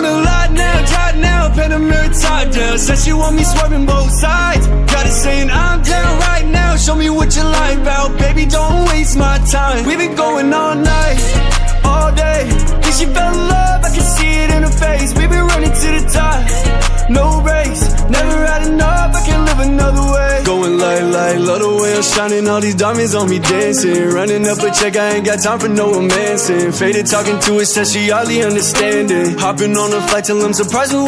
wanna lie now, try now, pen a mirror top down. Said she want me swerving both sides. Got it saying I'm down right now. Show me what you like about, baby. Don't waste my time. We've been going all night, all day. Cause she fell in love, I can see it in her face. We've been running to the top, no like, love the way I'm shining. All these diamonds on me dancing. Running up a check, I ain't got time for no romancing. Faded talking to her, said she hardly understanding. Hopping on a flight till I'm surprised with